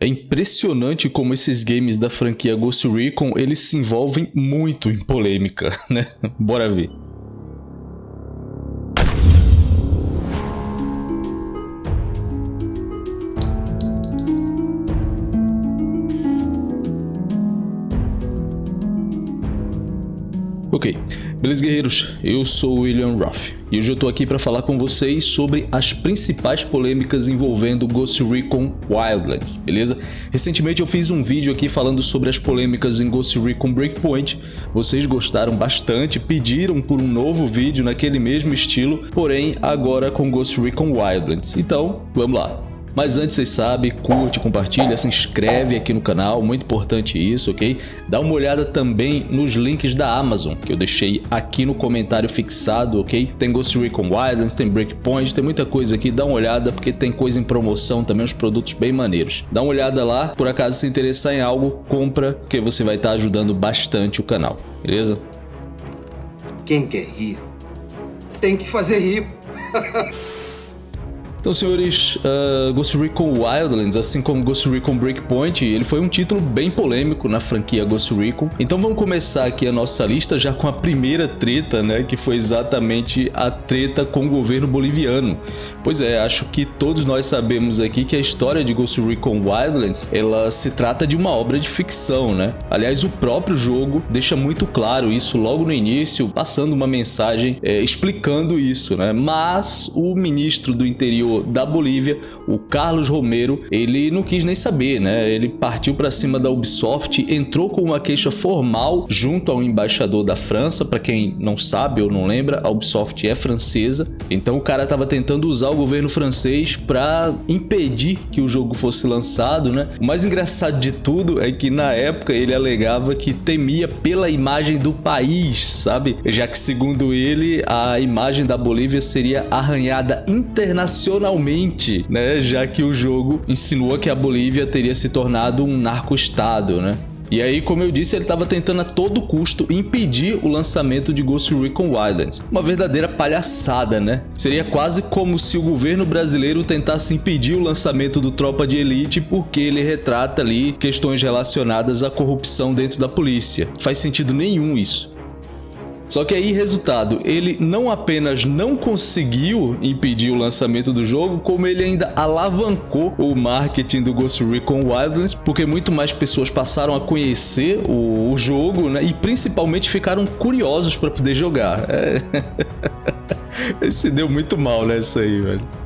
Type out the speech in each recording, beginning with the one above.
É impressionante como esses games da franquia Ghost Recon, eles se envolvem muito em polêmica, né? Bora ver. Ok, beleza guerreiros, eu sou William Ruff e hoje eu tô aqui para falar com vocês sobre as principais polêmicas envolvendo Ghost Recon Wildlands, beleza? Recentemente eu fiz um vídeo aqui falando sobre as polêmicas em Ghost Recon Breakpoint, vocês gostaram bastante, pediram por um novo vídeo naquele mesmo estilo, porém agora com Ghost Recon Wildlands, então vamos lá. Mas antes, vocês sabem, curte, compartilha, se inscreve aqui no canal, muito importante isso, ok? Dá uma olhada também nos links da Amazon, que eu deixei aqui no comentário fixado, ok? Tem Ghost Recon Wildlands, tem Breakpoint, tem muita coisa aqui, dá uma olhada, porque tem coisa em promoção também, uns produtos bem maneiros. Dá uma olhada lá, por acaso se interessar em algo, compra, que você vai estar ajudando bastante o canal, beleza? Quem quer rir, tem que fazer rir. Então, senhores, uh, Ghost Recon Wildlands, assim como Ghost Recon Breakpoint, ele foi um título bem polêmico na franquia Ghost Recon. Então vamos começar aqui a nossa lista já com a primeira treta, né, que foi exatamente a treta com o governo boliviano. Pois é, acho que todos nós sabemos aqui que a história de Ghost Recon Wildlands, ela se trata de uma obra de ficção, né? Aliás, o próprio jogo deixa muito claro isso logo no início, passando uma mensagem é, explicando isso, né? Mas o ministro do interior da Bolívia, o Carlos Romero, ele não quis nem saber, né? Ele partiu para cima da Ubisoft, entrou com uma queixa formal junto ao embaixador da França, para quem não sabe ou não lembra, a Ubisoft é francesa. Então o cara estava tentando usar o governo francês para impedir que o jogo fosse lançado, né? O mais engraçado de tudo é que na época ele alegava que temia pela imagem do país, sabe? Já que segundo ele, a imagem da Bolívia seria arranhada internacionalmente finalmente, né? Já que o jogo insinua que a Bolívia teria se tornado um narco-estado, né? E aí, como eu disse, ele estava tentando a todo custo impedir o lançamento de Ghost Recon Wildlands. Uma verdadeira palhaçada, né? Seria quase como se o governo brasileiro tentasse impedir o lançamento do Tropa de Elite porque ele retrata ali questões relacionadas à corrupção dentro da polícia. Faz sentido nenhum isso. Só que aí, resultado, ele não apenas não conseguiu impedir o lançamento do jogo, como ele ainda alavancou o marketing do Ghost Recon Wildlands, porque muito mais pessoas passaram a conhecer o, o jogo, né? E principalmente ficaram curiosos para poder jogar. É... se deu muito mal nessa aí, velho.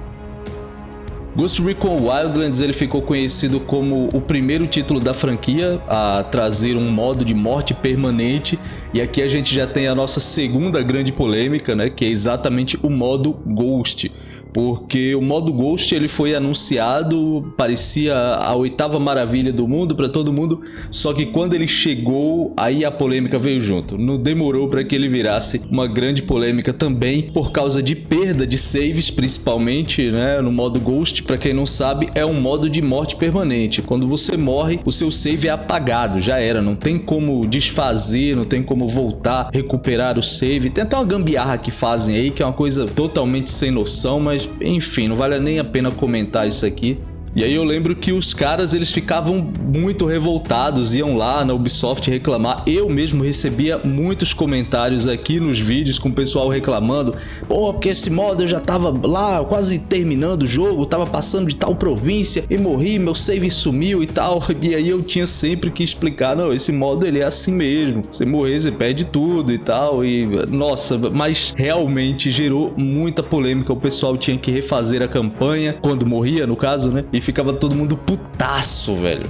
Ghost Recon Wildlands ele ficou conhecido como o primeiro título da franquia a trazer um modo de morte permanente. E aqui a gente já tem a nossa segunda grande polêmica, né, que é exatamente o modo Ghost porque o modo Ghost ele foi anunciado, parecia a oitava maravilha do mundo para todo mundo, só que quando ele chegou, aí a polêmica veio junto. Não demorou para que ele virasse uma grande polêmica também, por causa de perda de saves, principalmente, né? No modo Ghost, para quem não sabe, é um modo de morte permanente. Quando você morre, o seu save é apagado, já era, não tem como desfazer, não tem como voltar, recuperar o save. Tem até uma gambiarra que fazem aí, que é uma coisa totalmente sem noção, mas mas enfim, não vale nem a pena comentar isso aqui. E aí eu lembro que os caras eles ficavam muito revoltados, iam lá na Ubisoft reclamar. Eu mesmo recebia muitos comentários aqui nos vídeos com o pessoal reclamando. Pô, porque esse modo eu já tava lá quase terminando o jogo, tava passando de tal província e morri, meu save sumiu e tal. E aí eu tinha sempre que explicar, não, esse modo ele é assim mesmo. Você morrer, você perde tudo e tal. E nossa, mas realmente gerou muita polêmica. O pessoal tinha que refazer a campanha quando morria, no caso, né? E ficava todo mundo putaço, velho.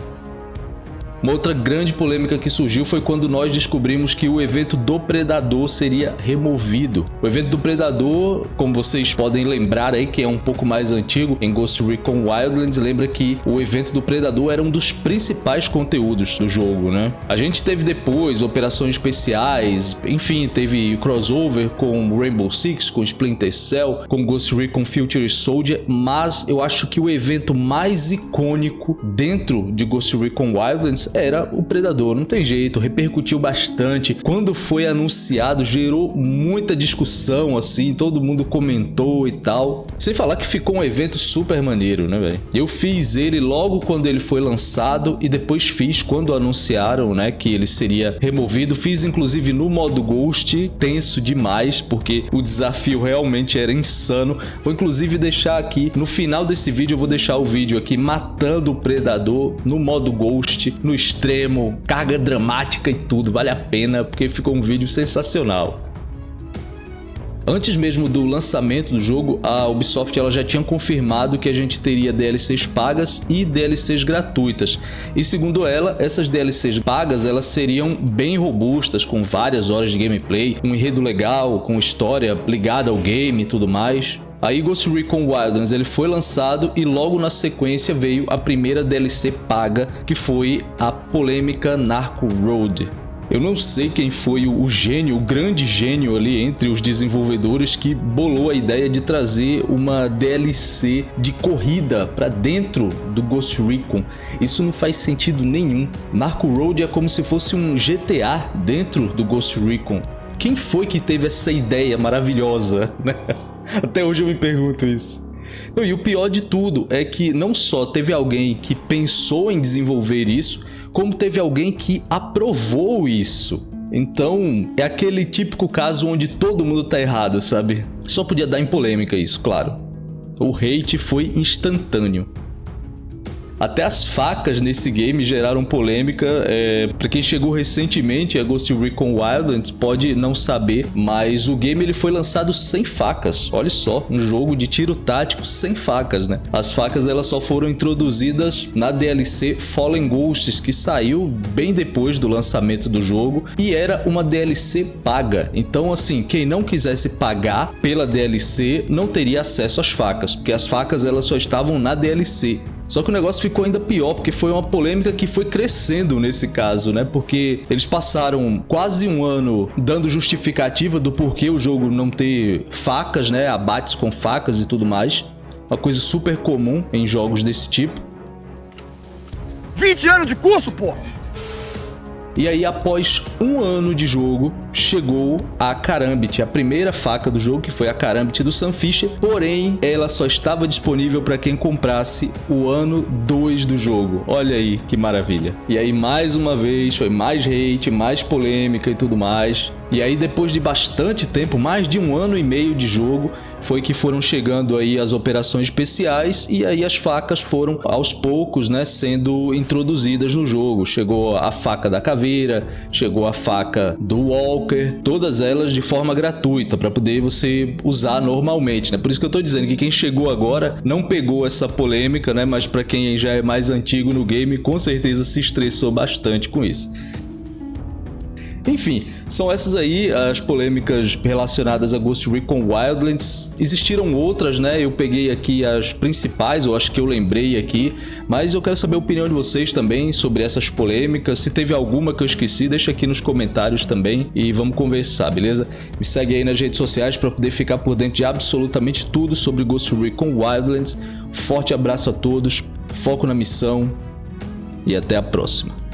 Uma outra grande polêmica que surgiu foi quando nós descobrimos que o evento do Predador seria removido. O evento do Predador, como vocês podem lembrar aí, que é um pouco mais antigo, em Ghost Recon Wildlands, lembra que o evento do Predador era um dos principais conteúdos do jogo, né? A gente teve depois operações especiais, enfim, teve crossover com Rainbow Six, com Splinter Cell, com Ghost Recon Future Soldier, mas eu acho que o evento mais icônico dentro de Ghost Recon Wildlands Era o Predador, não tem jeito, repercutiu bastante. Quando foi anunciado, gerou muita discussão, assim, todo mundo comentou e tal. Sem falar que ficou um evento super maneiro, né, velho? Eu fiz ele logo quando ele foi lançado e depois fiz quando anunciaram, né, que ele seria removido. Fiz inclusive no modo Ghost, tenso demais, porque o desafio realmente era insano. Vou inclusive deixar aqui, no final desse vídeo eu vou deixar o vídeo aqui matando o Predador no modo Ghost, no extremo, carga dramática e tudo, vale a pena, porque ficou um vídeo sensacional. Antes mesmo do lançamento do jogo, a Ubisoft ela já tinha confirmado que a gente teria DLCs pagas e DLCs gratuitas. E segundo ela, essas DLCs pagas elas seriam bem robustas, com várias horas de gameplay, um enredo legal, com história ligada ao game e tudo mais. Aí Ghost Recon Wildlands ele foi lançado e logo na sequência veio a primeira DLC paga, que foi a polêmica Narco Road. Eu não sei quem foi o gênio, o grande gênio ali entre os desenvolvedores que bolou a ideia de trazer uma DLC de corrida para dentro do Ghost Recon. Isso não faz sentido nenhum. Narco Road é como se fosse um GTA dentro do Ghost Recon. Quem foi que teve essa ideia maravilhosa? Até hoje eu me pergunto isso. E o pior de tudo é que não só teve alguém que pensou em desenvolver isso, como teve alguém que aprovou isso. Então, é aquele típico caso onde todo mundo tá errado, sabe? Só podia dar em polêmica isso, claro. O hate foi instantâneo. Até as facas nesse game geraram polêmica. É, para quem chegou recentemente a Ghost Recon Wildlands pode não saber, mas o game ele foi lançado sem facas. Olha só, um jogo de tiro tático sem facas, né? As facas elas só foram introduzidas na DLC Fallen Ghosts, que saiu bem depois do lançamento do jogo e era uma DLC paga. Então assim, quem não quisesse pagar pela DLC não teria acesso às facas, porque as facas elas só estavam na DLC. Só que o negócio ficou ainda pior, porque foi uma polêmica que foi crescendo nesse caso, né? Porque eles passaram quase um ano dando justificativa do porquê o jogo não ter facas, né? Abates com facas e tudo mais. Uma coisa super comum em jogos desse tipo. 20 anos de curso, pô! E aí, após um ano de jogo, chegou a Karambit, a primeira faca do jogo, que foi a Karambit do Sam Fisher, porém, ela só estava disponível para quem comprasse o ano 2 do jogo. Olha aí, que maravilha. E aí, mais uma vez, foi mais hate, mais polêmica e tudo mais. E aí, depois de bastante tempo, mais de um ano e meio de jogo, foi que foram chegando aí as operações especiais e aí as facas foram aos poucos, né, sendo introduzidas no jogo. Chegou a faca da caveira, chegou a faca do Walker, todas elas de forma gratuita para poder você usar normalmente, né? Por isso que eu tô dizendo que quem chegou agora não pegou essa polêmica, né, mas para quem já é mais antigo no game, com certeza se estressou bastante com isso. Enfim, são essas aí as polêmicas relacionadas a Ghost Recon Wildlands. Existiram outras, né? Eu peguei aqui as principais, eu acho que eu lembrei aqui, mas eu quero saber a opinião de vocês também sobre essas polêmicas. Se teve alguma que eu esqueci, deixa aqui nos comentários também e vamos conversar, beleza? Me segue aí nas redes sociais para poder ficar por dentro de absolutamente tudo sobre Ghost Recon Wildlands. Forte abraço a todos, foco na missão e até a próxima.